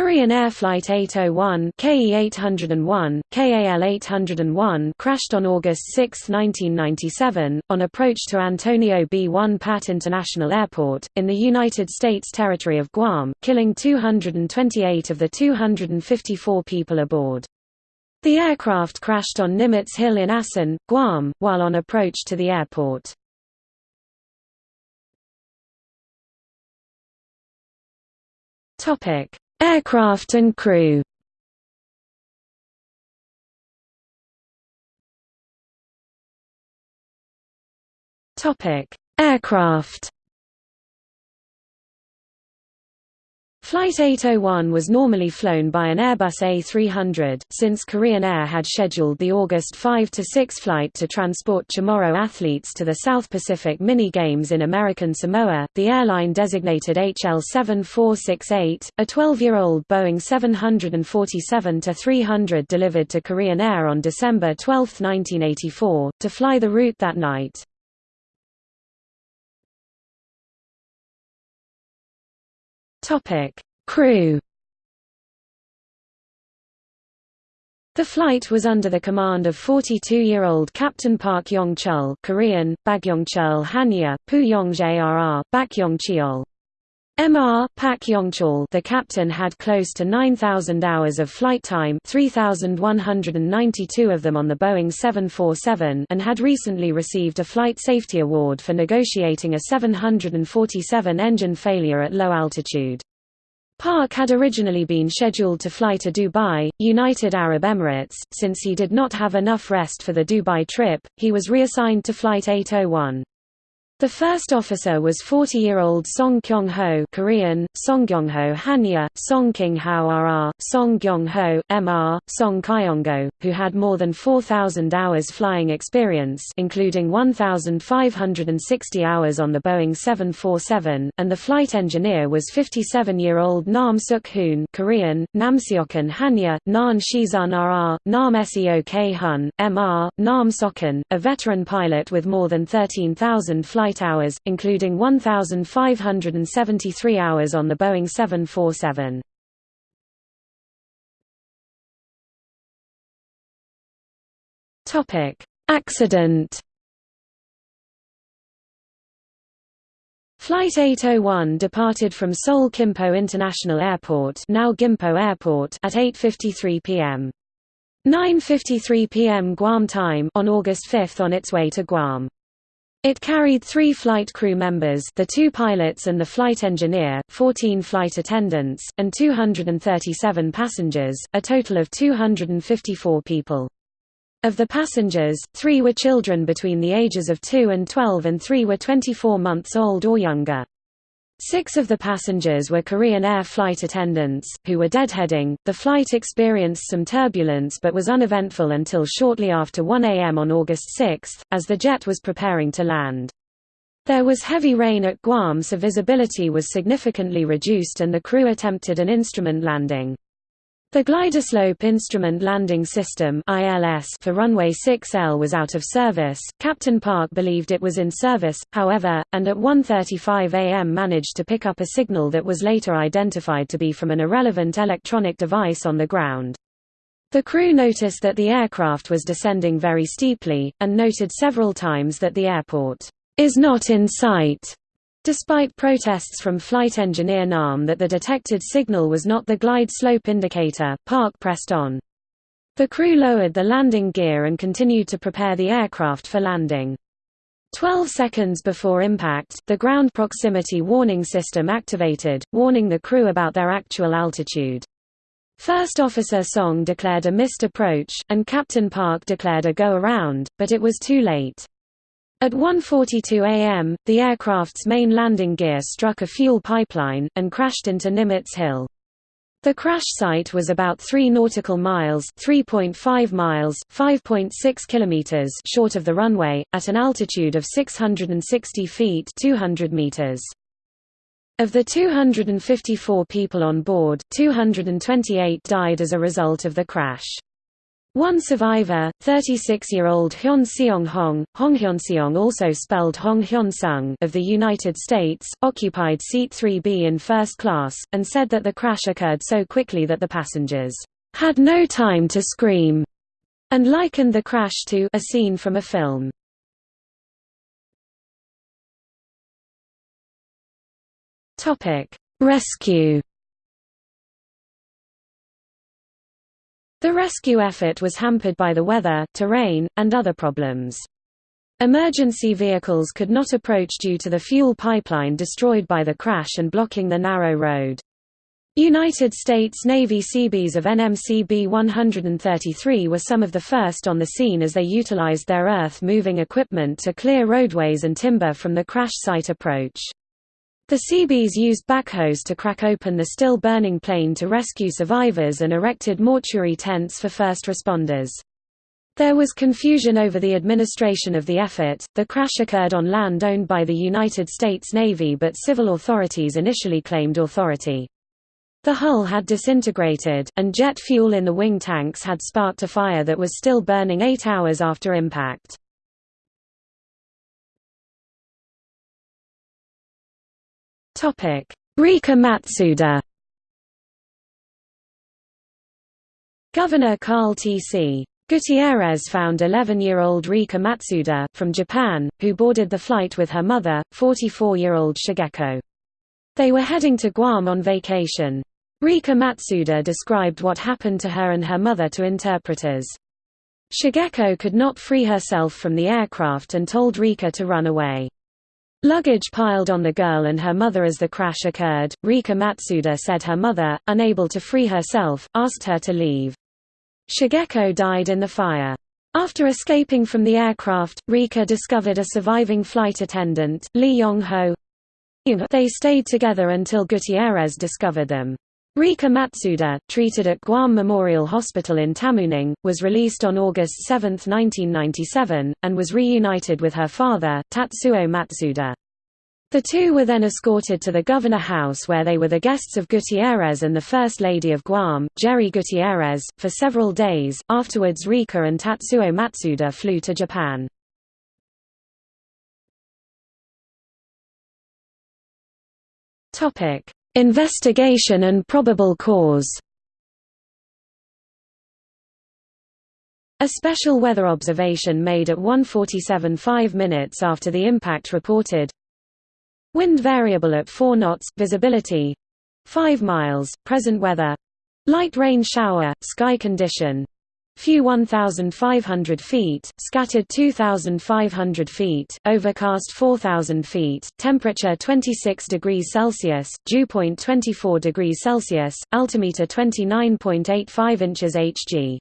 Korean Air Flight 801 KE-801, KAL-801 crashed on August 6, 1997, on approach to Antonio B. Won Pat International Airport, in the United States territory of Guam, killing 228 of the 254 people aboard. The aircraft crashed on Nimitz Hill in Asan, Guam, while on approach to the airport. Topic Aircraft and crew. Aircraft Flight 801 was normally flown by an Airbus A300, since Korean Air had scheduled the August 5–6 flight to transport Chamorro athletes to the South Pacific Mini-Games in American Samoa. The airline designated HL7468, a 12-year-old Boeing 747-300 delivered to Korean Air on December 12, 1984, to fly the route that night. Topic: Crew. The flight was under the command of 42-year-old Captain Park Yong-chul Korean, Bagyong-chul Hanya, Pu Yong-jrr, Bakyong-cheol. MR Pak Yongchol the captain had close to 9,000 hours of flight time 3,192 of them on the Boeing 747 and had recently received a Flight Safety Award for negotiating a 747 engine failure at low altitude. Park had originally been scheduled to fly to Dubai, United Arab Emirates. Since he did not have enough rest for the Dubai trip, he was reassigned to Flight 801. The first officer was 40-year-old Song Kyung-ho Korean, Song Kyung-ho Hanya, Song King-hao RR, Song Kyung-ho, MR, Song Kyongo, who had more than 4,000 hours flying experience including 1,560 hours on the Boeing 747, and the flight engineer was 57-year-old Nam Suk-hoon Korean, Nam Namseokun Hanya, Nan Shizun RR, Nam Seok Hun, MR, Nam Sokun, a veteran pilot with more than 13,000 flight flight hours, including 1,573 hours on the Boeing 747. Accident Flight 801 departed from Seoul Gimpo International Airport, now Gimpo Airport at 8:53 p.m. 9:53 p.m. Guam time on August 5 on its way to Guam. It carried three flight crew members the two pilots and the flight engineer, 14 flight attendants, and 237 passengers, a total of 254 people. Of the passengers, three were children between the ages of 2 and 12 and three were 24 months old or younger. Six of the passengers were Korean Air flight attendants, who were deadheading. The flight experienced some turbulence but was uneventful until shortly after 1 a.m. on August 6, as the jet was preparing to land. There was heavy rain at Guam so visibility was significantly reduced and the crew attempted an instrument landing. The Glideslope Instrument Landing System for runway 6L was out of service. Captain Park believed it was in service, however, and at 1:35 a.m. managed to pick up a signal that was later identified to be from an irrelevant electronic device on the ground. The crew noticed that the aircraft was descending very steeply, and noted several times that the airport is not in sight. Despite protests from flight engineer Nam that the detected signal was not the glide slope indicator, Park pressed on. The crew lowered the landing gear and continued to prepare the aircraft for landing. Twelve seconds before impact, the ground proximity warning system activated, warning the crew about their actual altitude. First Officer Song declared a missed approach, and Captain Park declared a go-around, but it was too late. At 1.42 am, the aircraft's main landing gear struck a fuel pipeline, and crashed into Nimitz Hill. The crash site was about 3 nautical miles 3.5 miles, 5.6 kilometers short of the runway, at an altitude of 660 feet 200 meters. Of the 254 people on board, 228 died as a result of the crash. One survivor, 36-year-old Hyun Seong Hong, Hong Hyunseong also spelled Hong Hyun Sung of the United States, occupied seat 3B in first class, and said that the crash occurred so quickly that the passengers had no time to scream, and likened the crash to a scene from a film. Rescue The rescue effort was hampered by the weather, terrain, and other problems. Emergency vehicles could not approach due to the fuel pipeline destroyed by the crash and blocking the narrow road. United States Navy Seabees of NMC B-133 were some of the first on the scene as they utilized their earth-moving equipment to clear roadways and timber from the crash site approach. The Seabees used backhoes to crack open the still burning plane to rescue survivors and erected mortuary tents for first responders. There was confusion over the administration of the effort. The crash occurred on land owned by the United States Navy, but civil authorities initially claimed authority. The hull had disintegrated, and jet fuel in the wing tanks had sparked a fire that was still burning eight hours after impact. Rika Matsuda Governor Carl T.C. Gutierrez found 11-year-old Rika Matsuda, from Japan, who boarded the flight with her mother, 44-year-old Shigeko. They were heading to Guam on vacation. Rika Matsuda described what happened to her and her mother to interpreters. Shigeko could not free herself from the aircraft and told Rika to run away. Luggage piled on the girl and her mother as the crash occurred. Rika Matsuda said her mother, unable to free herself, asked her to leave. Shigeko died in the fire. After escaping from the aircraft, Rika discovered a surviving flight attendant, Lee Yong-ho. They stayed together until Gutierrez discovered them. Rika Matsuda, treated at Guam Memorial Hospital in Tamuning, was released on August 7, 1997, and was reunited with her father, Tatsuo Matsuda. The two were then escorted to the Governor House where they were the guests of Gutierrez and the First Lady of Guam, Geri Gutierrez, for several days. Afterwards Rika and Tatsuo Matsuda flew to Japan. Topic: Investigation and probable cause. A special weather observation made at 1:47 5 minutes after the impact reported. Wind variable at 4 knots, visibility 5 miles, present weather Light rain shower, sky condition Few 1,500 feet, scattered 2,500 feet, overcast 4,000 feet, temperature 26 degrees Celsius, dew point 24 degrees Celsius, altimeter 29.85 inches Hg.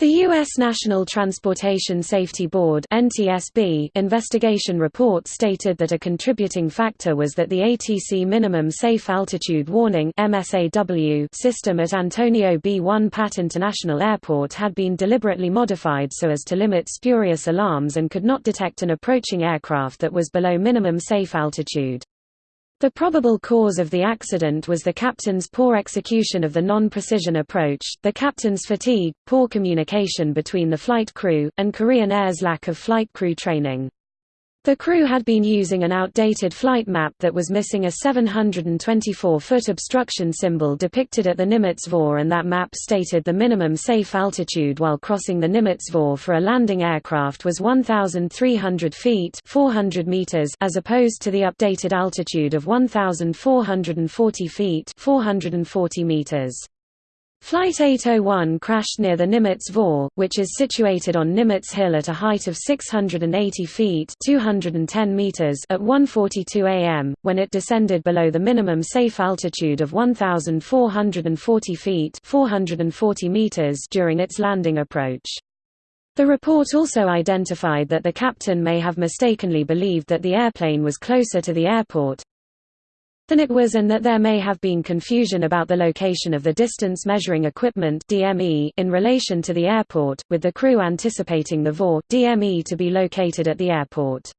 The U.S. National Transportation Safety Board (NTSB) investigation report stated that a contributing factor was that the ATC Minimum Safe Altitude Warning (MSAW) system at Antonio B. Won Pat International Airport had been deliberately modified so as to limit spurious alarms and could not detect an approaching aircraft that was below minimum safe altitude. The probable cause of the accident was the captain's poor execution of the non-precision approach, the captain's fatigue, poor communication between the flight crew, and Korean Air's lack of flight crew training. The crew had been using an outdated flight map that was missing a 724-foot obstruction symbol depicted at the Nimitz VOR and that map stated the minimum safe altitude while crossing the Nimitz VOR for a landing aircraft was 1,300 feet 400 meters as opposed to the updated altitude of 1,440 feet 440 meters. Flight 801 crashed near the Nimitz VOR, which is situated on Nimitz Hill at a height of 680 feet 210 meters at 1.42 am, when it descended below the minimum safe altitude of 1,440 feet 440 meters during its landing approach. The report also identified that the captain may have mistakenly believed that the airplane was closer to the airport, than it was and that there may have been confusion about the location of the distance measuring equipment DME in relation to the airport, with the crew anticipating the VOR DME to be located at the airport.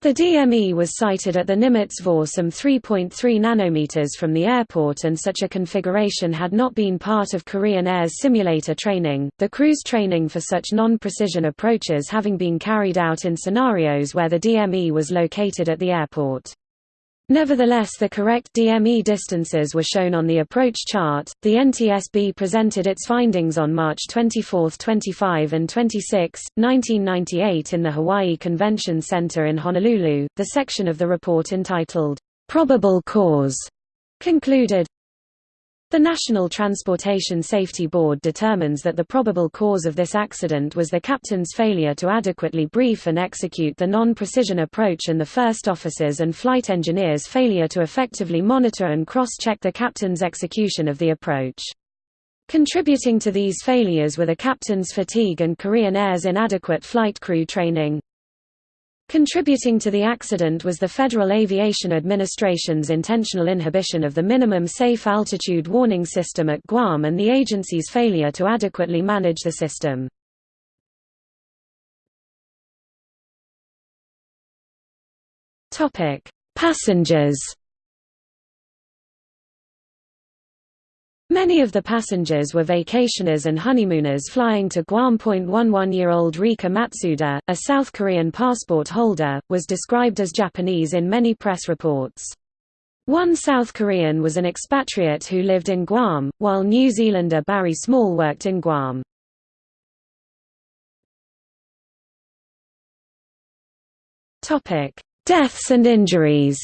The DME was sighted at the Nimitz Vor some 3.3 nanometers from the airport and such a configuration had not been part of Korean Air's simulator training, the crew's training for such non-precision approaches having been carried out in scenarios where the DME was located at the airport. Nevertheless the correct DME distances were shown on the approach chart. The NTSB presented its findings on March 24, 25 and 26, 1998 in the Hawaii Convention Center in Honolulu. The section of the report entitled, Probable Cause, concluded, the National Transportation Safety Board determines that the probable cause of this accident was the captain's failure to adequately brief and execute the non-precision approach and the first officer's and flight engineer's failure to effectively monitor and cross-check the captain's execution of the approach. Contributing to these failures were the captain's fatigue and Korean Air's inadequate flight crew training. Contributing to the accident was the Federal Aviation Administration's intentional inhibition of the minimum safe altitude warning system at Guam and the agency's failure to adequately manage the system. Passengers Many of the passengers were vacationers and honeymooners flying to Guam. 11-year-old Rika Matsuda, a South Korean passport holder, was described as Japanese in many press reports. One South Korean was an expatriate who lived in Guam, while New Zealander Barry Small worked in Guam. Deaths and injuries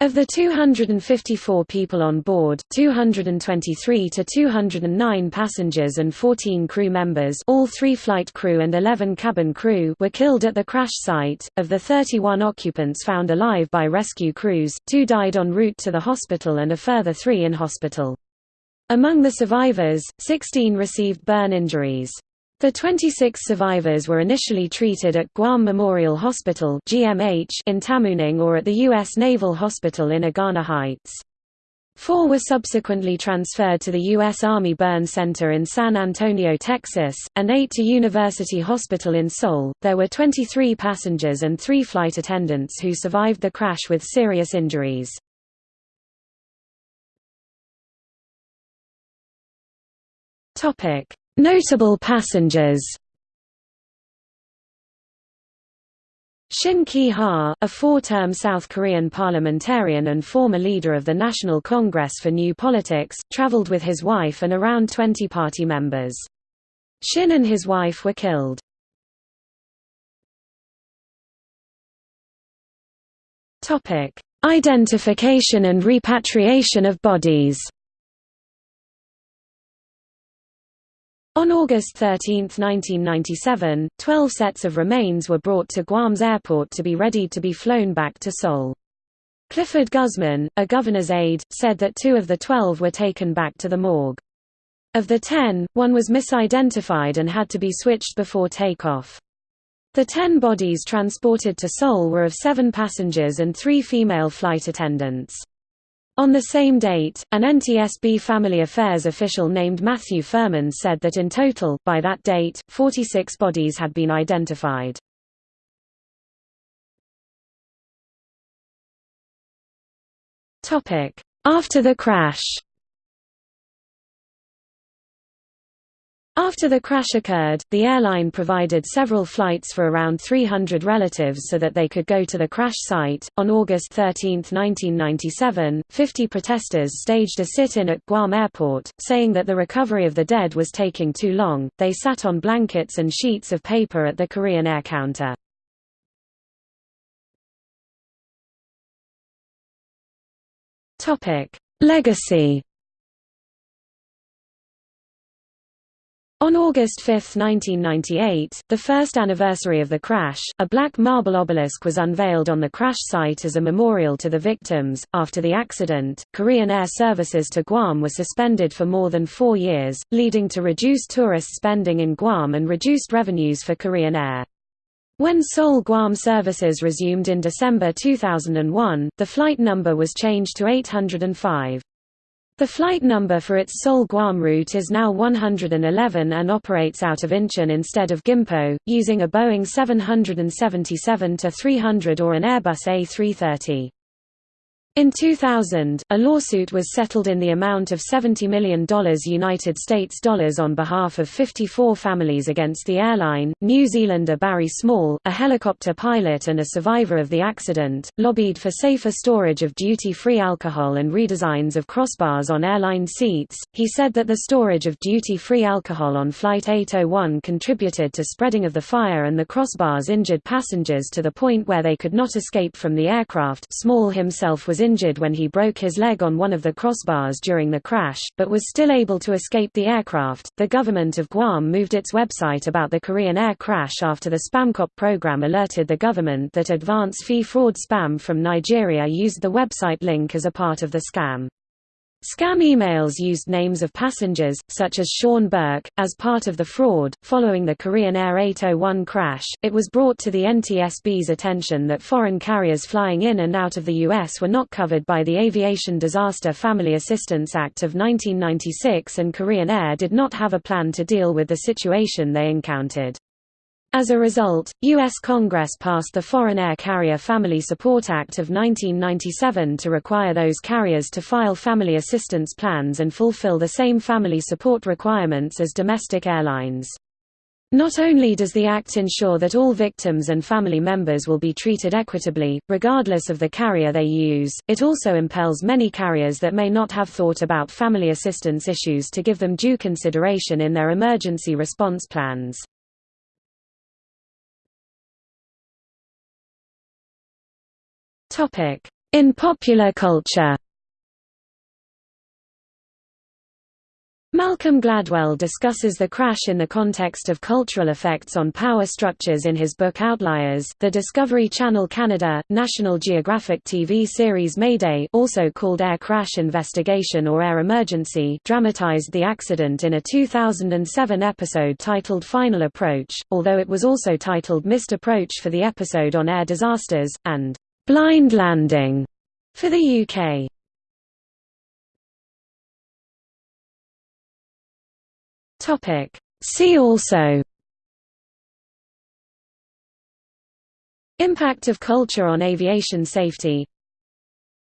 Of the 254 people on board, 223 to 209 passengers and 14 crew members all three flight crew and 11 cabin crew were killed at the crash site. Of the 31 occupants found alive by rescue crews, two died en route to the hospital and a further three in hospital. Among the survivors, 16 received burn injuries. The 26 survivors were initially treated at Guam Memorial Hospital (GMH) in Tamuning or at the U.S. Naval Hospital in Agana Heights. Four were subsequently transferred to the U.S. Army Burn Center in San Antonio, Texas, and eight to University Hospital in Seoul. There were 23 passengers and three flight attendants who survived the crash with serious injuries. Topic: Notable passengers Shin Ki-ha, a four-term South Korean parliamentarian and former leader of the National Congress for New Politics, traveled with his wife and around 20 party members. Shin and his wife were killed. Identification and repatriation of bodies On August 13, 1997, 12 sets of remains were brought to Guam's airport to be ready to be flown back to Seoul. Clifford Guzman, a governor's aide, said that two of the 12 were taken back to the morgue. Of the 10, one was misidentified and had to be switched before takeoff. The 10 bodies transported to Seoul were of seven passengers and three female flight attendants. On the same date, an NTSB Family Affairs official named Matthew Furman said that in total, by that date, 46 bodies had been identified. After the crash After the crash occurred, the airline provided several flights for around 300 relatives so that they could go to the crash site. On August 13, 1997, 50 protesters staged a sit in at Guam Airport, saying that the recovery of the dead was taking too long. They sat on blankets and sheets of paper at the Korean Air counter. Legacy On August 5, 1998, the first anniversary of the crash, a black marble obelisk was unveiled on the crash site as a memorial to the victims. After the accident, Korean Air services to Guam were suspended for more than four years, leading to reduced tourist spending in Guam and reduced revenues for Korean Air. When Seoul Guam services resumed in December 2001, the flight number was changed to 805. The flight number for its Seoul Guam route is now 111 and operates out of Incheon instead of Gimpo, using a Boeing 777-300 or an Airbus A330. In 2000, a lawsuit was settled in the amount of $70 million United States dollars on behalf of 54 families against the airline. New Zealander Barry Small, a helicopter pilot and a survivor of the accident, lobbied for safer storage of duty-free alcohol and redesigns of crossbars on airline seats. He said that the storage of duty-free alcohol on Flight 801 contributed to spreading of the fire and the crossbars injured passengers to the point where they could not escape from the aircraft. Small himself was injured when he broke his leg on one of the crossbars during the crash, but was still able to escape the aircraft. The government of Guam moved its website about the Korean Air crash after the Spamcop program alerted the government that advance fee fraud spam from Nigeria used the website link as a part of the scam. Scam emails used names of passengers, such as Sean Burke, as part of the fraud. Following the Korean Air 801 crash, it was brought to the NTSB's attention that foreign carriers flying in and out of the U.S. were not covered by the Aviation Disaster Family Assistance Act of 1996 and Korean Air did not have a plan to deal with the situation they encountered. As a result, U.S. Congress passed the Foreign Air Carrier Family Support Act of 1997 to require those carriers to file family assistance plans and fulfill the same family support requirements as domestic airlines. Not only does the Act ensure that all victims and family members will be treated equitably, regardless of the carrier they use, it also impels many carriers that may not have thought about family assistance issues to give them due consideration in their emergency response plans. In popular culture Malcolm Gladwell discusses the crash in the context of cultural effects on power structures in his book Outliers. The Discovery Channel Canada, National Geographic TV series Mayday also called Air Crash Investigation or Air Emergency dramatized the accident in a 2007 episode titled Final Approach, although it was also titled Missed Approach for the episode on air disasters, and Blind Landing for the UK. Topic See also Impact of culture on aviation safety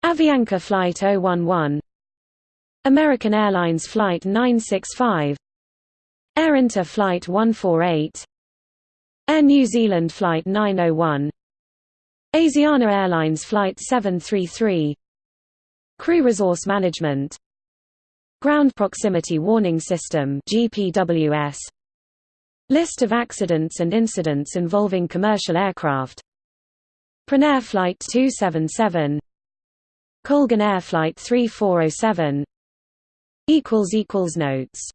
Avianca Flight 011 American Airlines Flight 965 Air Inter Flight 148 Air New Zealand Flight 901 Asiana Airlines Flight 733 Crew Resource Management. Ground Proximity Warning System GPWS List of accidents and incidents involving commercial aircraft. Prinair Flight 277 Colgan Air Flight 3407 Notes